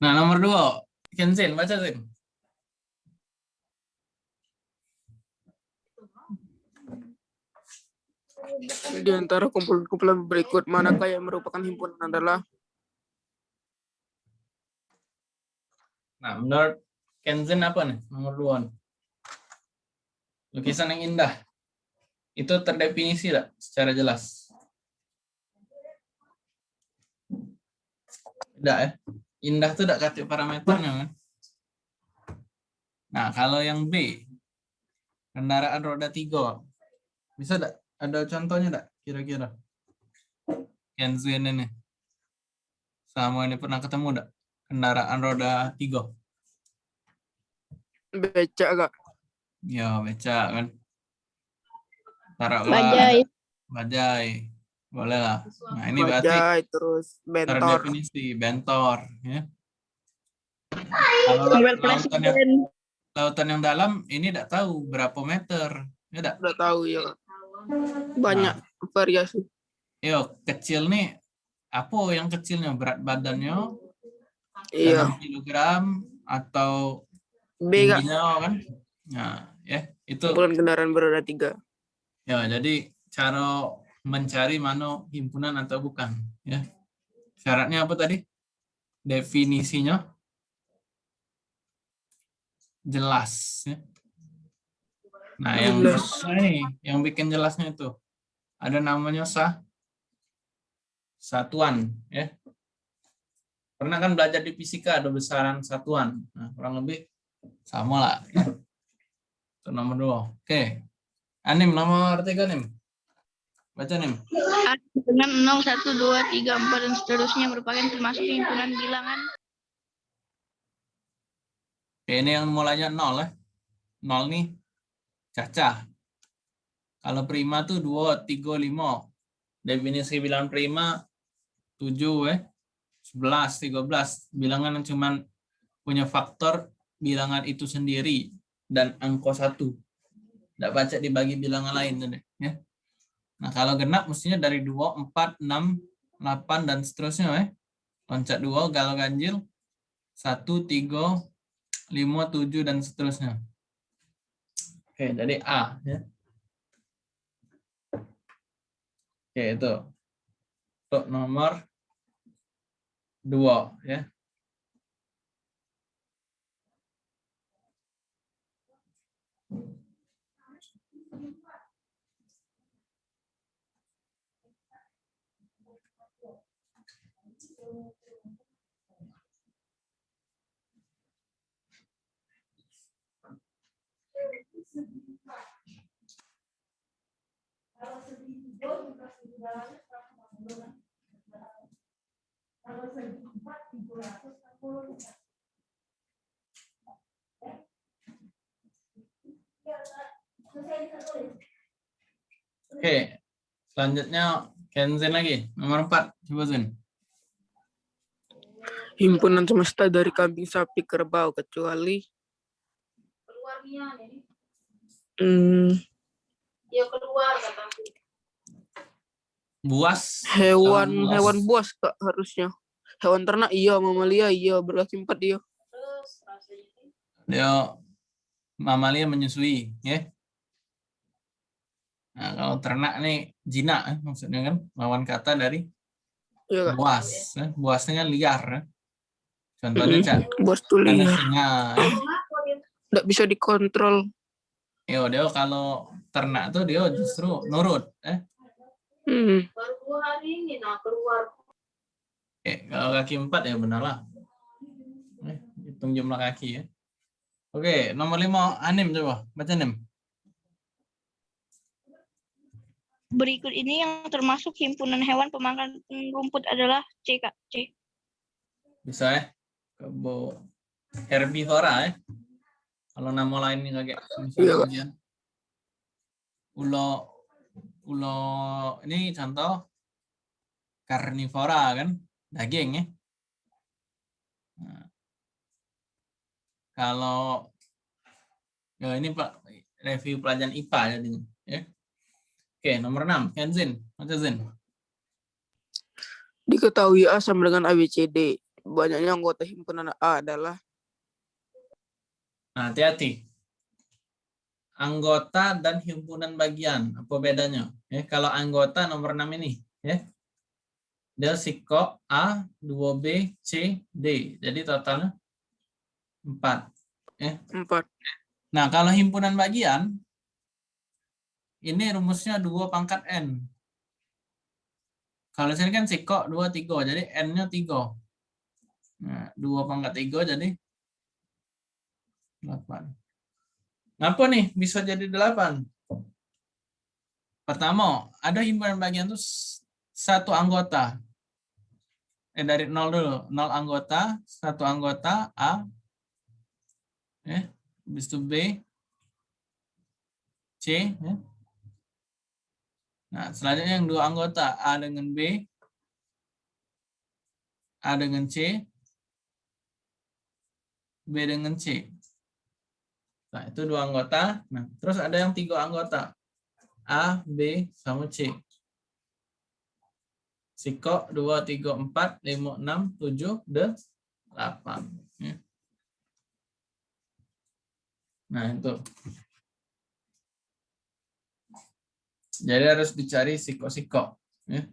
Nah, nomor dua. Kenzin, baca Zin. Di antara kumpulan-kumpulan berikut, manakah yang merupakan himpunan adalah Nah, menurut Kenzin apa nih? Nomor dua. nih? Lukisan yang indah. Itu terdefinisi tidak secara jelas? Tidak ya? Indah itu tidak kasih parameternya kan? Nah, kalau yang B, kendaraan roda tiga, bisa tidak? Ada contohnya tidak? Kira-kira? Kenzin ini. Sama ini pernah ketemu tidak? Kendaraan roda tiga. beca kak? Ya, beca kan. Taruhlah Bajai. bajai. Boleh lah. Nah, ini berarti Bajai, terus bentor. terdefinisi bentor ya. Kalau lautan yang, lautan yang dalam ini tidak tahu berapa meter. Ya tidak? Udah tahu ya. Banyak variasi. Yo, kecil nih apa yang kecilnya berat badannya Iya. kilogram atau B kan? Nah, ya itu kendaraan beroda tiga. ya jadi cara mencari mana himpunan atau bukan ya. Syaratnya apa tadi? Definisinya jelas ya. Nah, yang pertama ini yang bikin jelasnya itu ada namanya sah satuan ya. Pernah kan belajar di fisika ada besaran satuan. Nah, kurang lebih sama lah. ya. Itu nomor dua. Oke. Anim nomor tiga nim. Baca nim. A dengan 0, 1, 2, 3, 4, dan seterusnya merupakan termasuk himpunan bilangan. Oke, ini yang mulainya nol ya. Nol nih cacah. Kalau prima tuh 2, 3, 5. Definisi bilangan prima 7 ya. 11, 13. Bilangan yang cuman punya faktor bilangan itu sendiri dan angka satu. Tidak baca dibagi bilangan lain ya. Nah, kalau genap mestinya dari 2, 4, 6, 8 dan seterusnya ya. Loncat 2 kalau ganjil 1, 3, 5, 7 dan seterusnya. Oke, jadi A ya. Oke, itu. Untuk nomor 2 ya. Oke. Selanjutnya Kenzin lagi. Nomor 4. Coba Zen. Himpunan semesta dari kambing, sapi, kerbau, kecuali hmm, ya keluar kataku Buas. hewan buas. hewan buas kak harusnya. Hewan ternak iya, mamalia iya, berkaki empat iya. terus rasanya ini Dia mamalia menyusui, ya. Nah, kalau ternak nih jinak eh, maksudnya kan lawan kata dari Iya kak. buas. eh. Buasnya kan liar. eh. Contohnya Mm-mm. cak Buas tuh liar. singa. eh. Nggak bisa dikontrol. Yo, dia kalau ternak tuh dia justru nurut, eh. Hmm. baru dua hari ini nah keluar Eh, kalau kaki empat ya benar lah. Eh, hitung jumlah kaki ya. Oke, nomor lima anim coba baca anim. Berikut ini yang termasuk himpunan hewan pemakan rumput adalah C, Kak. C. Bisa ya? Kebo herbivora ya. Kalau nama lainnya kayak Iya, misalnya. Ulo ulo ini contoh karnivora kan, daging ya. Nah, kalau ya ini Pak review pelajaran IPA jadinya ya. Oke, nomor 6, Kenzin. Baca Zin. Diketahui A sama dengan ABCD. Banyaknya anggota himpunan A adalah Nah, hati-hati. Anggota dan himpunan bagian, apa bedanya? Ya, kalau anggota nomor 6 ini, ya. Dia sikok A, 2B, C, D. Jadi totalnya 4. empat. Nah, kalau himpunan bagian, ini rumusnya 2 pangkat N. Kalau sini kan sikok 2, 3. Jadi N-nya 3. Nah, 2 pangkat 3 jadi 8. Kenapa nih bisa jadi 8? Pertama, ada himpunan bagian itu satu anggota. Eh dari 0 dulu. 0 anggota, satu anggota A. Eh, habis itu B. C. ya. Nah, selanjutnya yang dua anggota A dengan B. A dengan C. B dengan C. Nah, itu dua anggota. Nah, terus ada yang tiga anggota. A, B, sama C. Sikok 2, 3, 4, 5, 6, 7, 8. Ya. Nah, itu. Jadi harus dicari sikok-sikok. Ya.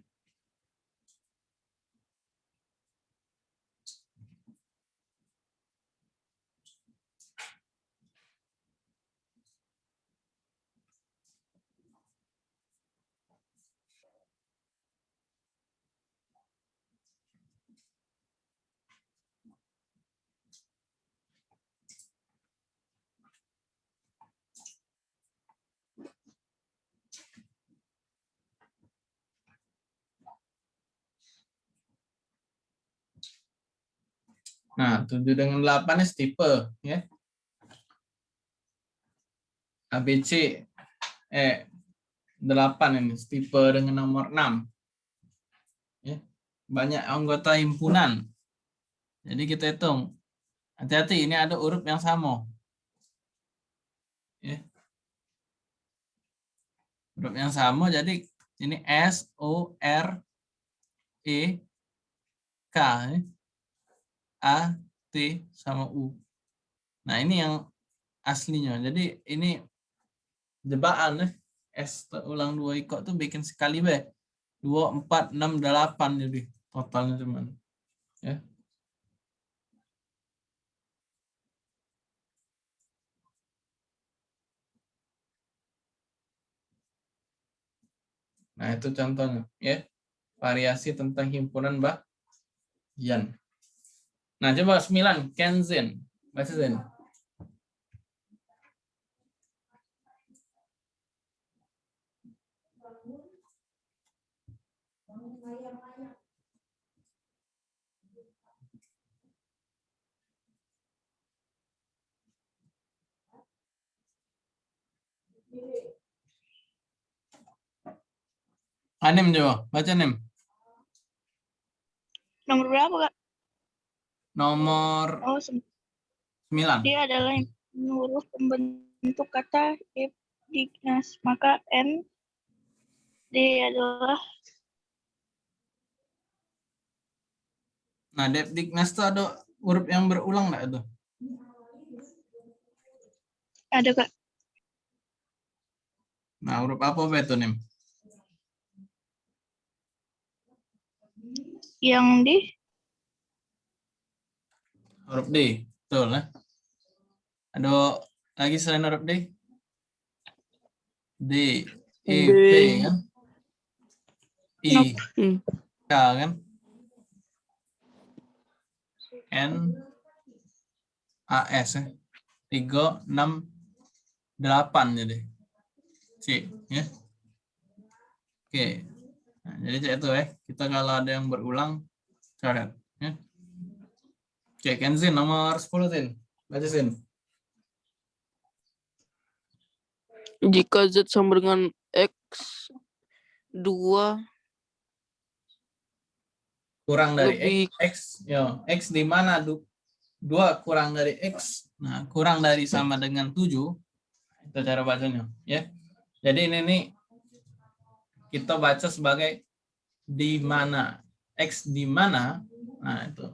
Nah, 7 dengan 8 ini tipe ya. ABC eh 8 ini tipe dengan nomor 6. Ya. Banyak anggota himpunan. Jadi kita hitung. Hati-hati ini ada huruf yang sama. Ya. Huruf yang sama jadi ini S O R E K ya. A, T, sama U. Nah, ini yang aslinya. Jadi, ini jebakan. Eh. S ulang dua ikut tuh bikin sekali be. 2, 4, 6, 8 jadi totalnya cuman. Ya. Nah, itu contohnya. ya Variasi tentang himpunan bagian. Nah, coba 9. Kenzin. Baca Zen. Anim coba. Baca Nim. Nomor berapa, Kak? Nomor Oh, sem- 9. dia adalah yang huruf pembentuk kata if dignas. Maka N D adalah Nah, Depdiknas itu ada huruf yang berulang enggak itu? ada Kak. Nah, huruf apa itu, Nim? Yang di Huruf D. Betul, ya? Ada lagi selain huruf D? D, E, D. P, kan? I. K, kan? N, A, S, ya? 3, 6, 8 jadi. C, ya? Oke. Nah, jadi cek itu ya. Kita kalau ada yang berulang, coret. Ya. Oke, Kenzin nomor 10, Zin. Baca, Zin. Jika Z sama dengan X 2 kurang dari lebih x, x yo x di mana? Du, dua kurang dari x. Nah kurang dari sama dengan 7 itu cara bacanya ya. Jadi ini nih kita baca sebagai di mana? X di mana? Nah itu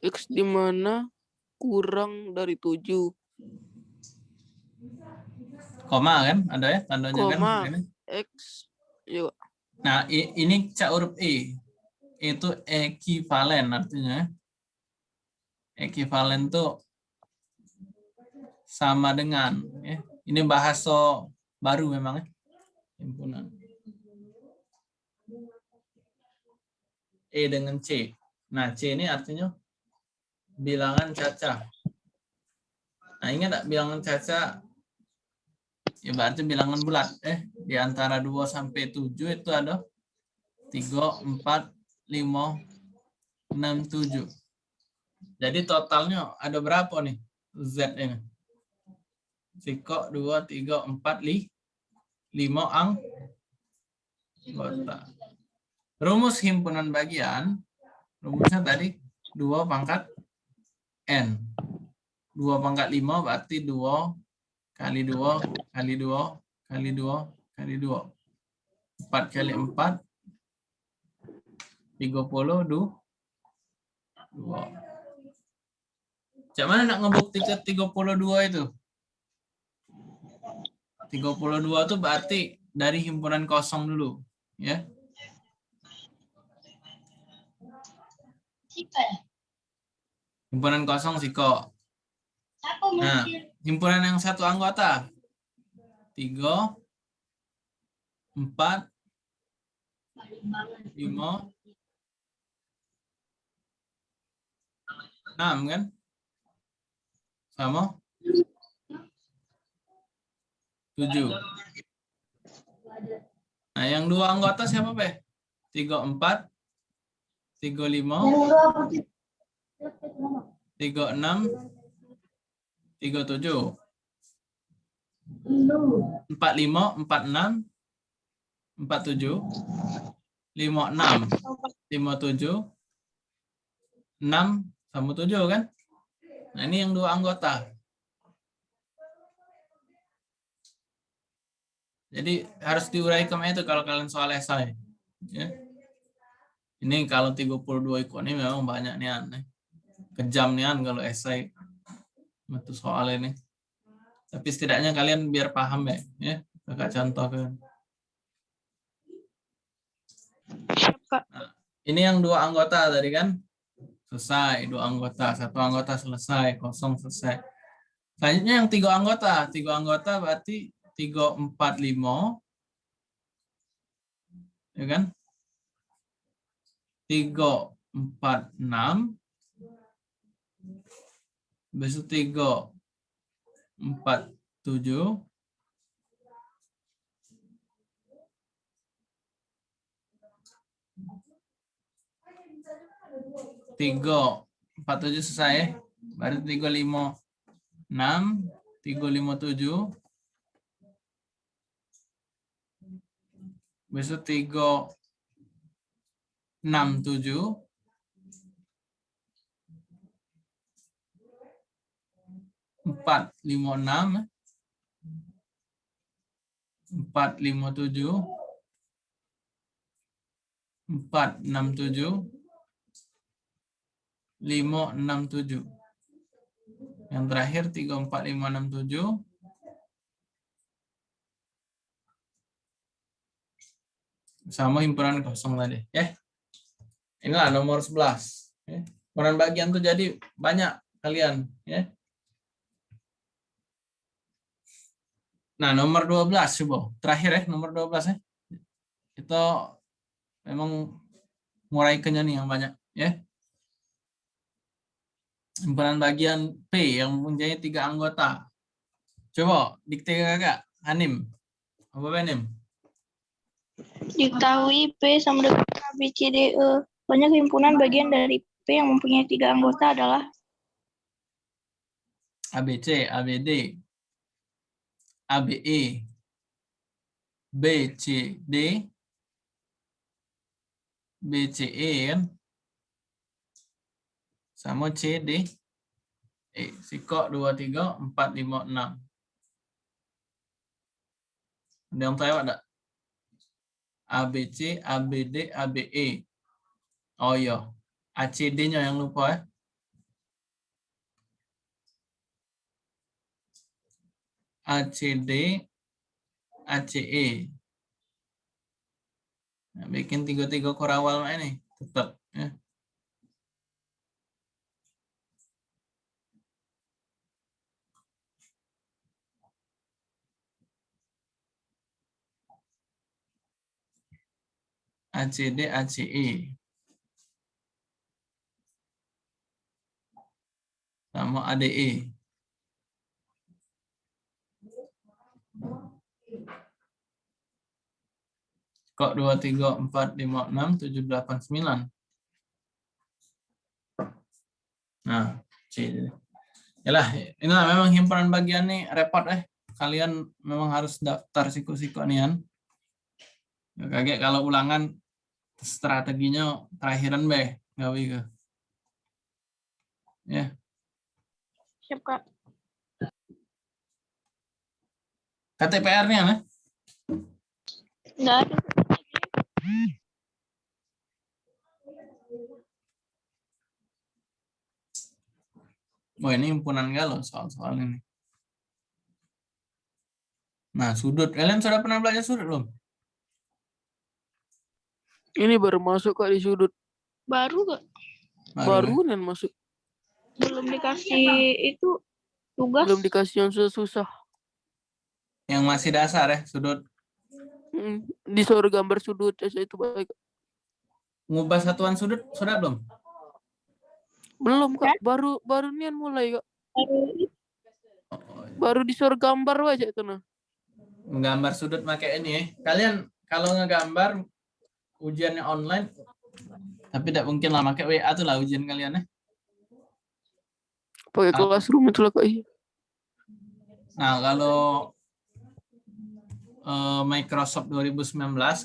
X di mana kurang dari 7. Koma kan? Ada ya tandanya kan? Koma. Ini. X. Yuk. Nah, i- ini cak huruf E. Itu ekivalen artinya. Ekivalen tuh sama dengan ya. Ini bahasa baru memang ya. Himpunan. E dengan C. Nah, C ini artinya bilangan caca. Nah, ingat tak bilangan caca? Ya berarti bilangan bulat. Eh di antara 2 sampai 7 itu ada 3 4 5 6 7 jadi totalnya ada berapa nih Z ini? Siko 2 3 4 li 5 ang. Rumus himpunan bagian. Rumusnya tadi 2 pangkat N. 2 pangkat 5 berarti 2 kali 2 kali 2 kali 2 kali 2 4 kali 4 30 du. 2 Cak mana nak ngebuktikan 32 itu? 32 itu berarti dari himpunan kosong dulu ya? Ya? Himpunan kosong siko Siapa Nah. himpunan yang satu anggota. Tiga empat lima. Enam kan? Sama? Tujuh. Nah yang dua anggota siapa be tiga empat. Tiga lima tiga enam tiga tujuh. empat lima empat enam empat tujuh lima enam lima tujuh enam sama tujuh kan? Nah ini yang dua anggota. Jadi harus diuraikan itu kalau kalian soal esai ya? Ini kalau 32 ikut ini memang banyak nih aneh kejam nih kalau esai. Itu soal ini. Tapi setidaknya kalian biar paham ya ya. Kakak contohkan Kak. ini yang dua anggota tadi kan? Selesai dua anggota. Satu anggota selesai kosong selesai. Selanjutnya yang tiga anggota. Tiga anggota berarti tiga empat lima. Ya kan? Tiga empat enam besok tiga empat tujuh. Tiga empat tujuh selesai. Baru tiga lima enam. Tiga lima tujuh. Besok tiga enam tujuh empat lima enam empat lima tujuh. Empat enam tujuh. Lima enam tujuh. Yang terakhir tiga empat lima enam tujuh. Sama himpunan kosong tadi ya. Inilah nomor 11 ya. himpunan bagian tuh jadi banyak kalian ya Nah, nomor 12 coba. Terakhir ya, nomor 12 ya. Itu memang muraikannya nih yang banyak ya. Himpunan bagian P yang mempunyai tiga anggota. Coba dikte kakak, Hanim. Apa Hanim? Diketahui P sama dengan A, B, C, D, E. Banyak himpunan bagian dari P yang mempunyai tiga anggota adalah ABC, ABD, ABE, BCD, BCE kan? Sama CD. Eh, sikok 2, 3, 4, 5, 6. Ada yang tahu ada? ABC, ABD, ABE. Oh iya. ACD-nya yang lupa ya. ACD, ACE. Nah, bikin tiga-tiga korawal ini tetap ya. ACD, ACE. Sama ADE. Kok 2, 3, 4, 5, 6, 7, 8, 9. Nah, C. Yalah, inilah memang himpunan bagian nih repot eh. Kalian memang harus daftar siku-siku nian. Kaget kalau ulangan strateginya terakhiran be, gawe ke. Ya, Siap, Kak. KTPR-nya nah. Nggak ada. Wah ini himpunan galau soal-soal ini. Nah sudut, kalian sudah pernah belajar sudut belum? Ini baru masuk kak di sudut. Baru kak. Baru nih masuk. Belum dikasih itu tugas. Belum dikasih yang susah-susah. Yang masih dasar ya sudut. Mm, Disuruh gambar sudut aja itu baik. Ngubah satuan sudut sudah belum? Belum kak, baru baru nian mulai kak. Baru Baru disuruh gambar aja itu nah. Menggambar sudut pakai ini ya. Kalian kalau ngegambar ujiannya online, tapi tidak mungkin lah pakai WA tuh lah ujian kalian ya. Pakai Ah. classroom itu lah kak. iya. Nah kalau eh, Microsoft 2019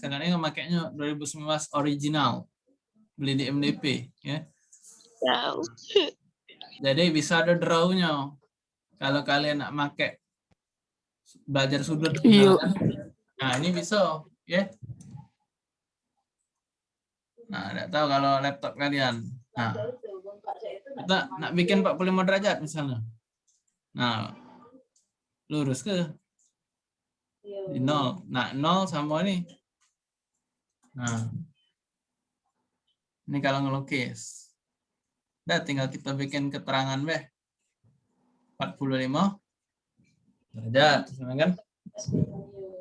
kalian ini makainya 2019 original beli di MDP ya. tahu. Jadi bisa ada draw-nya. Kalau kalian nak pakai belajar sudut. Iya. Nah, ini bisa, ya. Nah, tidak tahu kalau laptop kalian. Nah, kita nak bikin 45 derajat misalnya. Nah, lurus ke di nol. Nah, nol sama ini. Nah, ini kalau ngelukis. Udah tinggal kita bikin keterangan beh. 45 derajat, sama kan?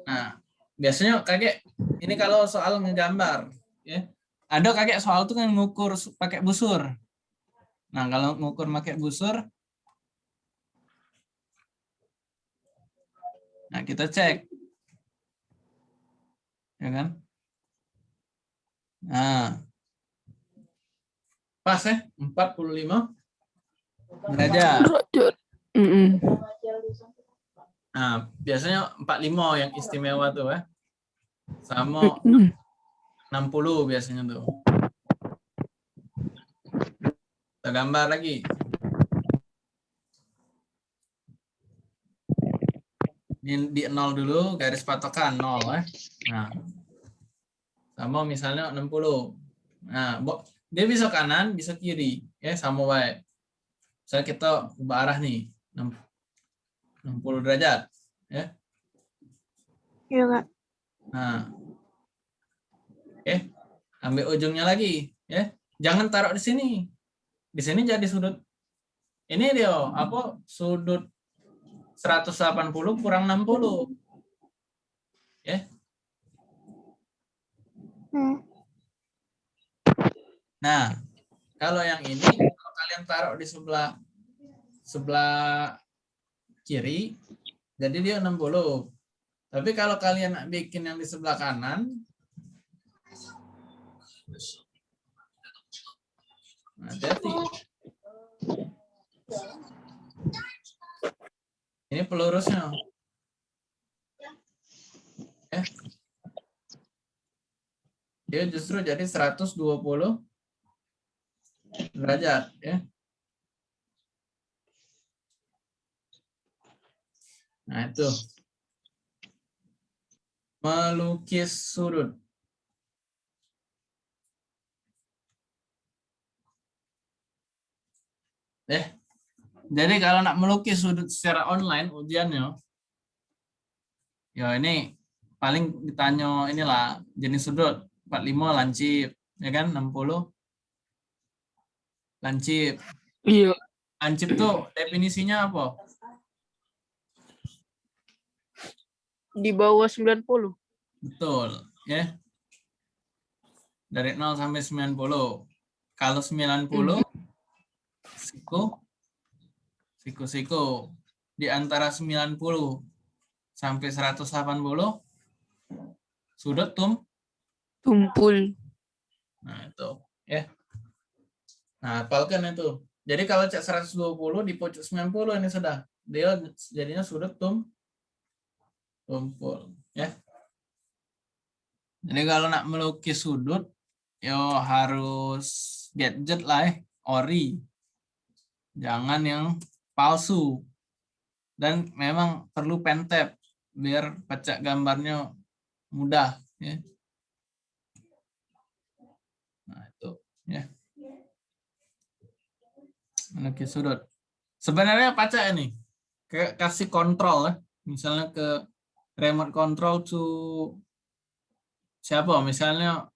Nah, biasanya kakek ini kalau soal ngegambar, ya. Ada kakek soal tuh kan ngukur pakai busur. Nah, kalau ngukur pakai busur, nah kita cek, ya kan? Nah, pas ya, 45 derajat. Nah, biasanya 45 yang istimewa tuh ya. Sama Mm-mm. 60 biasanya tuh. Kita gambar lagi. Ini di 0 dulu, garis patokan 0 ya. Nah. Sama misalnya 60. Nah, dia bisa kanan, bisa kiri, ya sama baik. Misalnya kita ubah arah nih, 60 derajat. Iya kak. Nah. Oke. Ambil ujungnya lagi, ya. Jangan taruh di sini. Di sini jadi sudut ini dia apa sudut 180 kurang 60. Nah, kalau yang ini kalau kalian taruh di sebelah sebelah kiri jadi dia 60. Tapi kalau kalian bikin yang di sebelah kanan hati-hati. Ini pelurusnya. Ya. Dia justru jadi 120 derajat ya. Nah, itu. Melukis sudut. Eh, jadi kalau nak melukis sudut secara online ujiannya, Ya ini paling ditanya inilah jenis sudut 45 lancip ya kan 60 lancip. Iya. Lancip tuh definisinya apa? Di bawah 90. Betul, ya. Dari 0 sampai 90. Kalau 90 siku siku-siku di antara 90 sampai 180 sudut tum. Tumpul. Nah, itu, ya. Nah, hafalkan itu. Jadi kalau cek 120 di pojok 90 ini sudah. Dia jadinya sudut tum tumpul, ya. Jadi kalau nak melukis sudut, yo harus gadget lah, eh. ori. Jangan yang palsu. Dan memang perlu pentap biar pecah gambarnya mudah, ya. Nah, itu, ya. Melukis sudut. Sebenarnya pacak ini. Kayak kasih kontrol ya. Misalnya ke remote control to siapa misalnya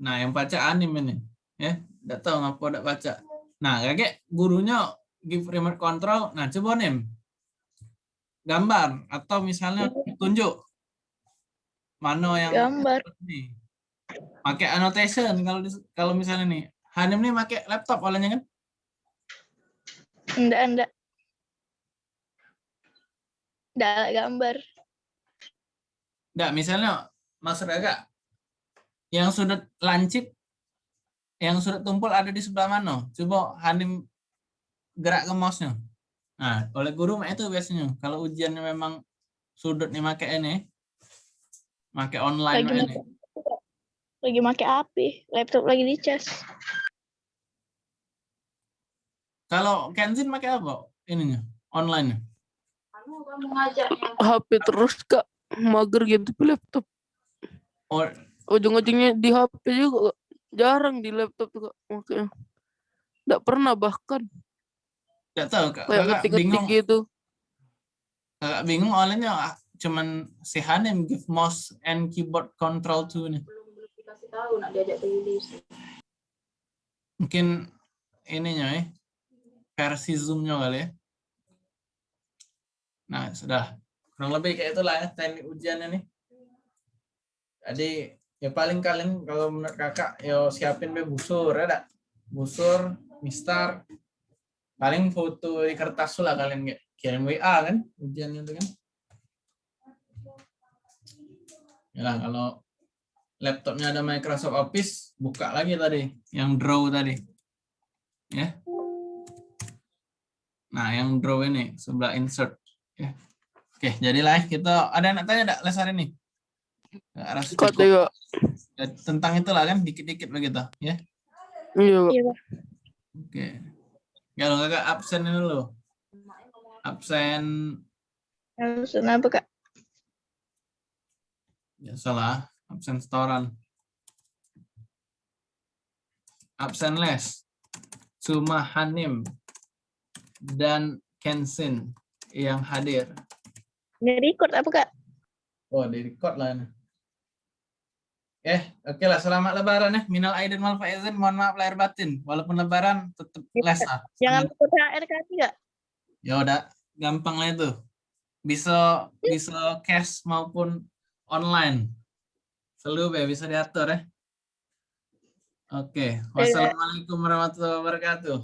nah yang baca anim ini ya tidak tahu ngapa tidak baca nah kayak gurunya give remote control nah coba nih gambar atau misalnya tunjuk mana yang Gambar. nih pakai annotation kalau kalau misalnya nih Hanim nih pakai laptop olehnya kan Enggak, enggak. Enggak gambar. Enggak, misalnya maksud agak yang sudut lancip yang sudut tumpul ada di sebelah mana? Coba Hanim gerak ke mouse-nya. Nah, oleh guru mah itu biasanya. Kalau ujiannya memang sudut nih make ini, make online Lagi make lagi make api, laptop lagi dicas. Kalau Kenzin make apa? Ininya, online Anu HP terus kak. Mager gitu di laptop. Oh, Ujung-ujungnya di HP juga Kak. Jarang di laptop kak. Makanya. Nggak pernah bahkan. enggak tahu Kak. Kayak ngetik-ngetik bingung. gitu. Kakak bingung olehnya ah, cuman si Hanim give mouse and keyboard control to nih. belum belum dikasih tahu nak diajak ke mungkin ininya ya versi zoomnya kali ya nah sudah. Kurang lebih kayak itulah ya teknik ujiannya nih jadi ya paling kalian kalau menurut kakak yo siapin be busur ya dak? Busur mistar paling foto di kertas lah kalian kayak kirim WA kan ujiannya itu kan ya lah kalau laptopnya ada Microsoft Office buka lagi tadi yang draw tadi. Ya. Nah yang draw ini sebelah insert. Ya. Oke jadilah kita ada yang nak tanya enggak les hari ini. Ya, tentang itulah kan dikit-dikit begitu ya. Iya. Iya, Pak. oke. Kalau kakak absen ini dulu. Absen. Harus apa, Kak? Ya salah absen setoran absen les Suma Hanim dan Kensin yang hadir Ini record apa, Kak? Oh, di record lah ini. Eh, oke lah. Selamat Lebaran ya. Minal aidin wal faizin. Mohon maaf lahir batin. Walaupun Lebaran, tetap les lah. Jangan lupa THR Kak, Kak. Ya udah, gampang lah itu. Bisa bisa cash maupun online. Selalu ya bisa diatur ya. Oke. Wassalamualaikum warahmatullahi wabarakatuh.